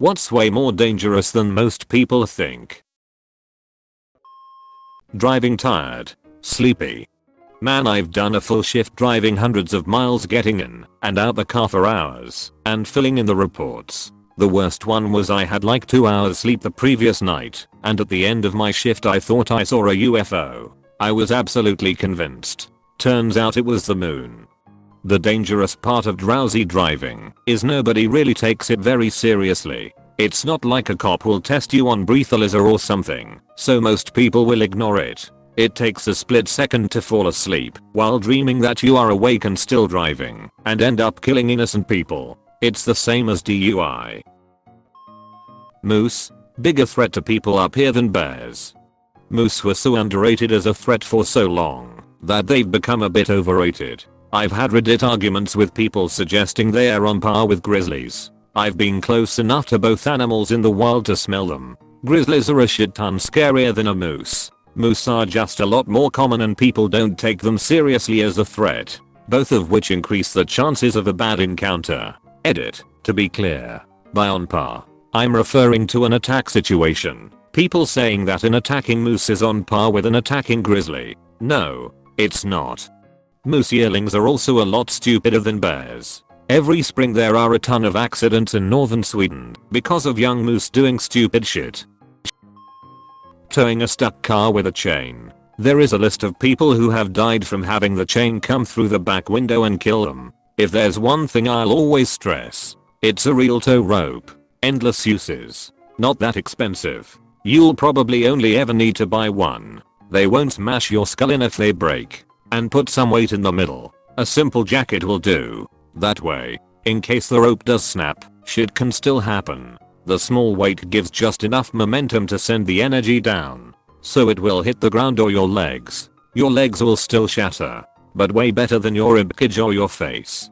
What's way more dangerous than most people think? Driving tired. Sleepy. Man I've done a full shift driving hundreds of miles getting in and out the car for hours and filling in the reports. The worst one was I had like 2 hours sleep the previous night and at the end of my shift I thought I saw a UFO. I was absolutely convinced. Turns out it was the moon. The dangerous part of drowsy driving is nobody really takes it very seriously. It's not like a cop will test you on breathalyzer or something, so most people will ignore it. It takes a split second to fall asleep while dreaming that you are awake and still driving and end up killing innocent people. It's the same as DUI. Moose. Bigger threat to people up here than bears. Moose were so underrated as a threat for so long that they've become a bit overrated. I've had Reddit arguments with people suggesting they are on par with grizzlies. I've been close enough to both animals in the wild to smell them. Grizzlies are a shit ton scarier than a moose. Moose are just a lot more common and people don't take them seriously as a threat. Both of which increase the chances of a bad encounter. Edit. To be clear. By on par. I'm referring to an attack situation. People saying that an attacking moose is on par with an attacking grizzly. No. It's not. Moose yearlings are also a lot stupider than bears. Every spring there are a ton of accidents in northern Sweden because of young moose doing stupid shit towing a stuck car with a chain. There is a list of people who have died from having the chain come through the back window and kill them. If there's one thing I'll always stress, it's a real tow rope. Endless uses. Not that expensive. You'll probably only ever need to buy one. They won't smash your skull in if they break. And put some weight in the middle. A simple jacket will do. That way, in case the rope does snap, shit can still happen. The small weight gives just enough momentum to send the energy down. So it will hit the ground or your legs. Your legs will still shatter. But way better than your ribcage or your face.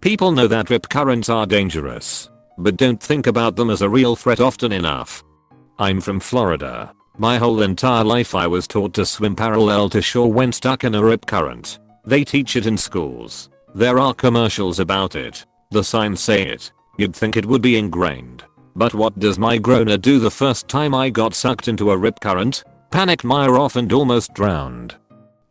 People know that rip currents are dangerous. But don't think about them as a real threat often enough. I'm from Florida. My whole entire life I was taught to swim parallel to shore when stuck in a rip current. They teach it in schools. There are commercials about it. The signs say it. You'd think it would be ingrained. But what does my groaner do the first time I got sucked into a rip current? Panicked mire off and almost drowned.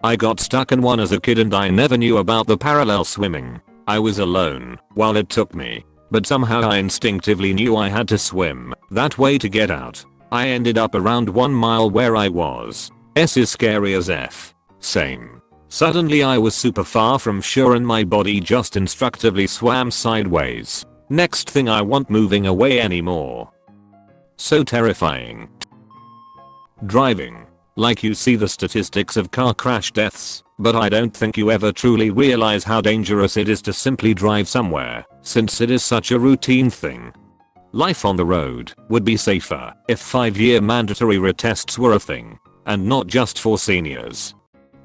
I got stuck in one as a kid and I never knew about the parallel swimming. I was alone while it took me. But somehow I instinctively knew I had to swim that way to get out. I ended up around 1 mile where I was. S is scary as F. Same. Suddenly I was super far from shore and my body just instructively swam sideways. Next thing I want moving away anymore. So terrifying. Driving. Like you see the statistics of car crash deaths, but I don't think you ever truly realize how dangerous it is to simply drive somewhere, since it is such a routine thing. Life on the road would be safer if 5 year mandatory retests were a thing, and not just for seniors.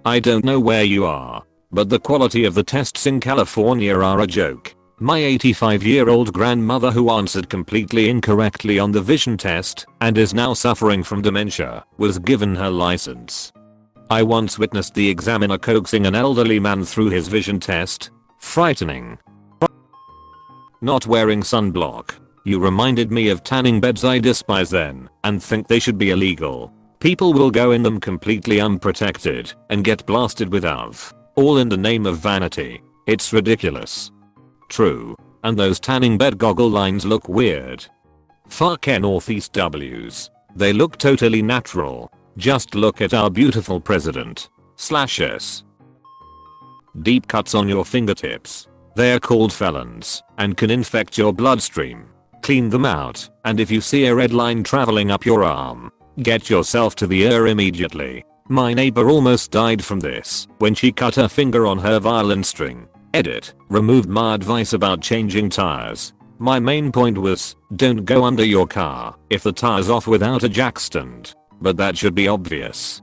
I don't know where you are, but the quality of the tests in California are a joke. My 85 year old grandmother who answered completely incorrectly on the vision test and is now suffering from dementia was given her license. I once witnessed the examiner coaxing an elderly man through his vision test. Frightening. Not wearing sunblock. You reminded me of tanning beds I despise then and think they should be illegal. People will go in them completely unprotected and get blasted with UV. All in the name of vanity. It's ridiculous. True. And those tanning bed goggle lines look weird. Fuck Northeast W's. They look totally natural. Just look at our beautiful president. Slash S. Deep cuts on your fingertips. They're called felons and can infect your bloodstream. Clean them out and if you see a red line traveling up your arm, get yourself to the ER immediately. My neighbor almost died from this when she cut her finger on her violin string Edit. Removed my advice about changing tires. My main point was, don't go under your car if the tire's off without a jack stand. But that should be obvious.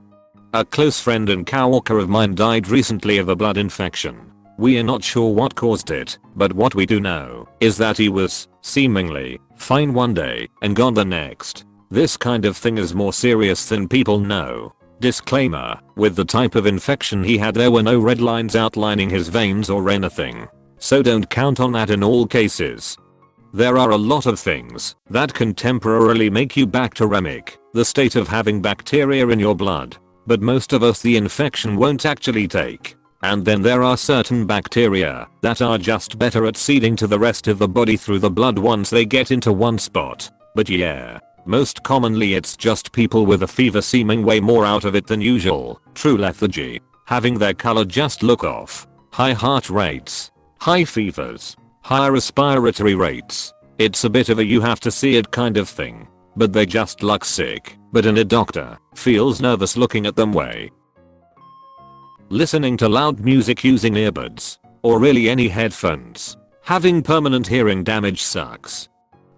A close friend and coworker of mine died recently of a blood infection. We are not sure what caused it, but what we do know is that he was, seemingly, fine one day and gone the next. This kind of thing is more serious than people know. Disclaimer, with the type of infection he had there were no red lines outlining his veins or anything. So don't count on that in all cases. There are a lot of things that can temporarily make you bacteremic, the state of having bacteria in your blood. But most of us the infection won't actually take. And then there are certain bacteria that are just better at seeding to the rest of the body through the blood once they get into one spot. But yeah, most commonly it's just people with a fever seeming way more out of it than usual, true lethargy, having their color just look off, high heart rates, high fevers, high respiratory rates. It's a bit of a you have to see it kind of thing. But they just look sick, but in a doctor feels nervous looking at them way. Listening to loud music using earbuds, or really any headphones. Having permanent hearing damage sucks.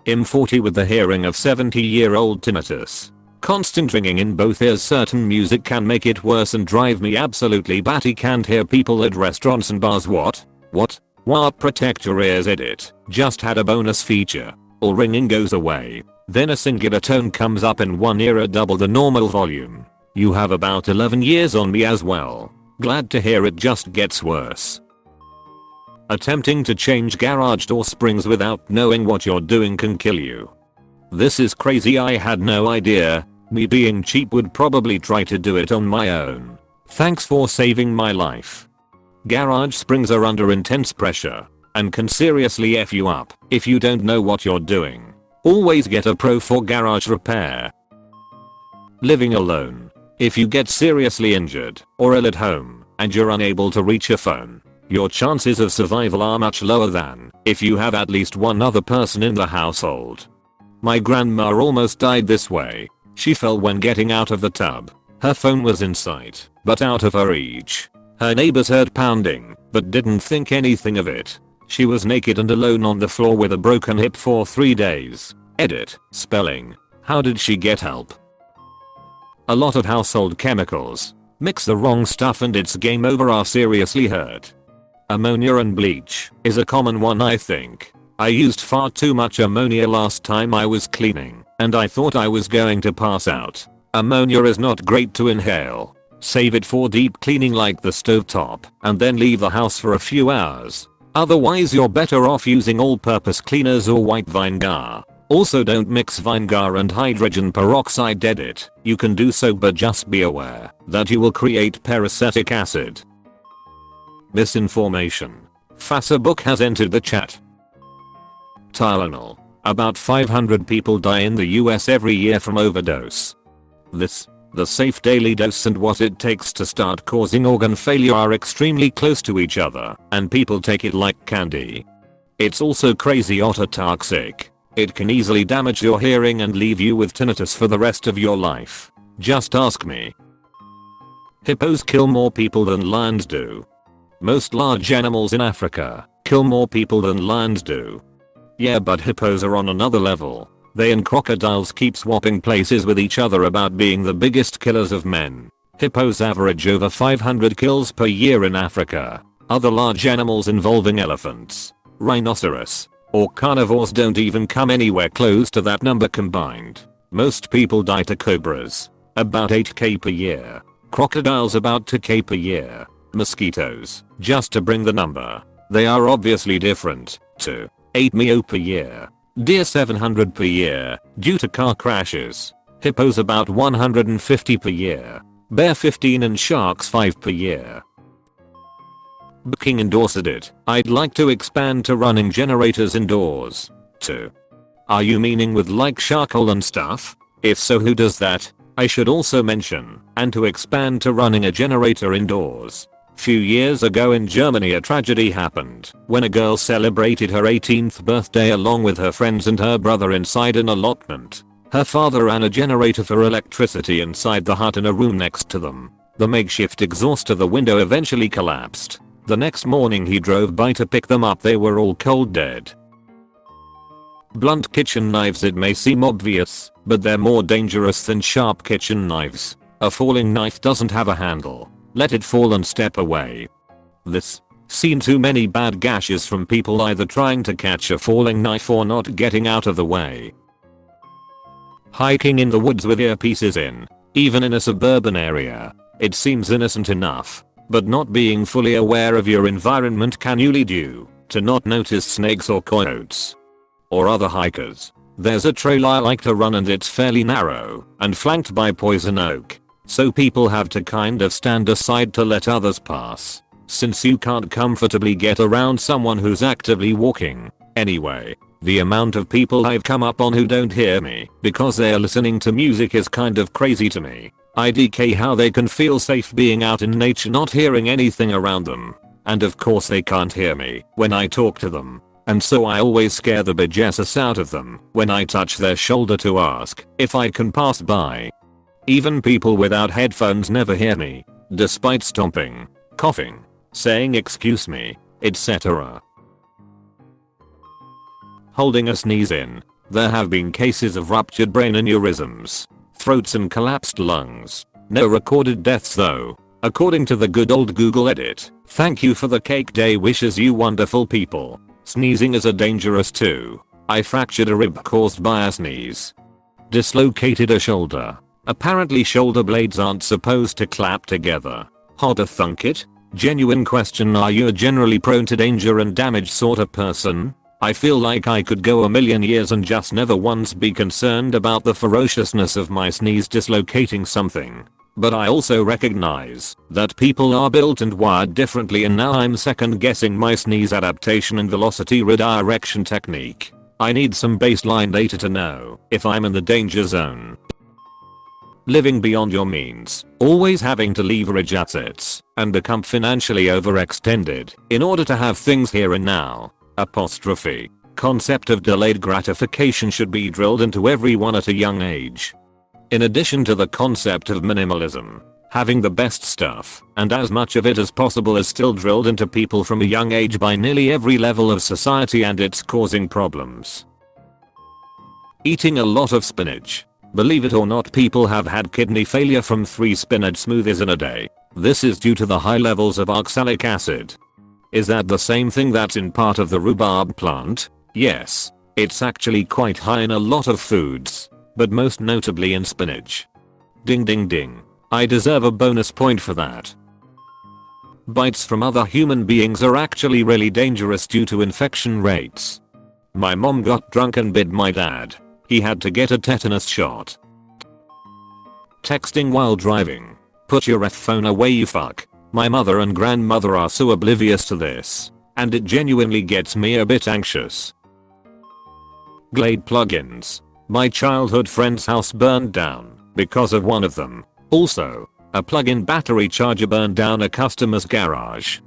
M40 with the hearing of 70 year old tinnitus. Constant ringing in both ears certain music can make it worse and drive me absolutely batty can't hear people at restaurants and bars what? What? What protect your ears edit just had a bonus feature. All ringing goes away. Then a singular tone comes up in one ear at double the normal volume. You have about 11 years on me as well. Glad to hear it just gets worse. Attempting to change garage door springs without knowing what you're doing can kill you. This is crazy I had no idea. Me being cheap would probably try to do it on my own. Thanks for saving my life. Garage springs are under intense pressure and can seriously F you up if you don't know what you're doing. Always get a pro for garage repair. Living alone. If you get seriously injured or ill at home and you're unable to reach your phone, your chances of survival are much lower than if you have at least one other person in the household. My grandma almost died this way. She fell when getting out of the tub. Her phone was in sight, but out of her reach. Her neighbors heard pounding, but didn't think anything of it. She was naked and alone on the floor with a broken hip for 3 days. Edit. Spelling. How did she get help? A lot of household chemicals. Mix the wrong stuff and it's game over are seriously hurt. Ammonia and bleach is a common one I think. I used far too much ammonia last time I was cleaning and I thought I was going to pass out. Ammonia is not great to inhale. Save it for deep cleaning like the stovetop and then leave the house for a few hours. Otherwise you're better off using all-purpose cleaners or white vinegar. Also don't mix vinegar and hydrogen peroxide edit. You can do so but just be aware that you will create peracetic acid Misinformation. Facebook has entered the chat. Tylenol. About 500 people die in the US every year from overdose. This, the safe daily dose and what it takes to start causing organ failure are extremely close to each other and people take it like candy. It's also crazy ototoxic. It can easily damage your hearing and leave you with tinnitus for the rest of your life. Just ask me. Hippos kill more people than lions do. Most large animals in Africa kill more people than lions do. Yeah but hippos are on another level. They and crocodiles keep swapping places with each other about being the biggest killers of men. Hippos average over 500 kills per year in Africa. Other large animals involving elephants, rhinoceros, or carnivores don't even come anywhere close to that number combined. Most people die to cobras. About 8k per year. Crocodiles about 2k per year mosquitoes, just to bring the number. They are obviously different, to 8 mio per year, deer 700 per year, due to car crashes, hippos about 150 per year, bear 15 and sharks 5 per year. Booking endorsed it, I'd like to expand to running generators indoors. Too. Are you meaning with like charcoal and stuff? If so who does that? I should also mention, and to expand to running a generator indoors. Few years ago in Germany a tragedy happened when a girl celebrated her 18th birthday along with her friends and her brother inside an allotment. Her father ran a generator for electricity inside the hut in a room next to them. The makeshift exhaust to the window eventually collapsed. The next morning he drove by to pick them up they were all cold dead. Blunt kitchen knives it may seem obvious, but they're more dangerous than sharp kitchen knives. A falling knife doesn't have a handle let it fall and step away. This. Seen too many bad gashes from people either trying to catch a falling knife or not getting out of the way. Hiking in the woods with earpieces in, even in a suburban area, it seems innocent enough, but not being fully aware of your environment can you lead you to not notice snakes or coyotes. or other hikers. There's a trail I like to run and it's fairly narrow and flanked by poison oak. So people have to kind of stand aside to let others pass. Since you can't comfortably get around someone who's actively walking. Anyway, the amount of people I've come up on who don't hear me because they're listening to music is kind of crazy to me. IDK how they can feel safe being out in nature not hearing anything around them. And of course they can't hear me when I talk to them. And so I always scare the bejessus out of them when I touch their shoulder to ask if I can pass by. Even people without headphones never hear me, despite stomping, coughing, saying excuse me, etc. Holding a sneeze in. There have been cases of ruptured brain aneurysms, throats and collapsed lungs. No recorded deaths though. According to the good old Google edit. Thank you for the cake day wishes you wonderful people. Sneezing is a dangerous too. I fractured a rib caused by a sneeze. Dislocated a shoulder. Apparently shoulder blades aren't supposed to clap together. How to thunk it? Genuine question are you a generally prone to danger and damage sort of person? I feel like I could go a million years and just never once be concerned about the ferociousness of my sneeze dislocating something. But I also recognize that people are built and wired differently and now I'm second guessing my sneeze adaptation and velocity redirection technique. I need some baseline data to know if I'm in the danger zone. Living beyond your means, always having to leverage assets and become financially overextended in order to have things here and now. Apostrophe. Concept of delayed gratification should be drilled into everyone at a young age. In addition to the concept of minimalism, having the best stuff and as much of it as possible is still drilled into people from a young age by nearly every level of society and it's causing problems. Eating a lot of spinach. Believe it or not people have had kidney failure from 3 spinach smoothies in a day. This is due to the high levels of oxalic acid. Is that the same thing that's in part of the rhubarb plant? Yes. It's actually quite high in a lot of foods but most notably in spinach. Ding ding ding. I deserve a bonus point for that. Bites from other human beings are actually really dangerous due to infection rates. My mom got drunk and bit my dad. He had to get a tetanus shot. Texting while driving. Put your F phone away you fuck. My mother and grandmother are so oblivious to this. And it genuinely gets me a bit anxious. Glade plugins. My childhood friend's house burned down because of one of them. Also, a plug-in battery charger burned down a customer's garage.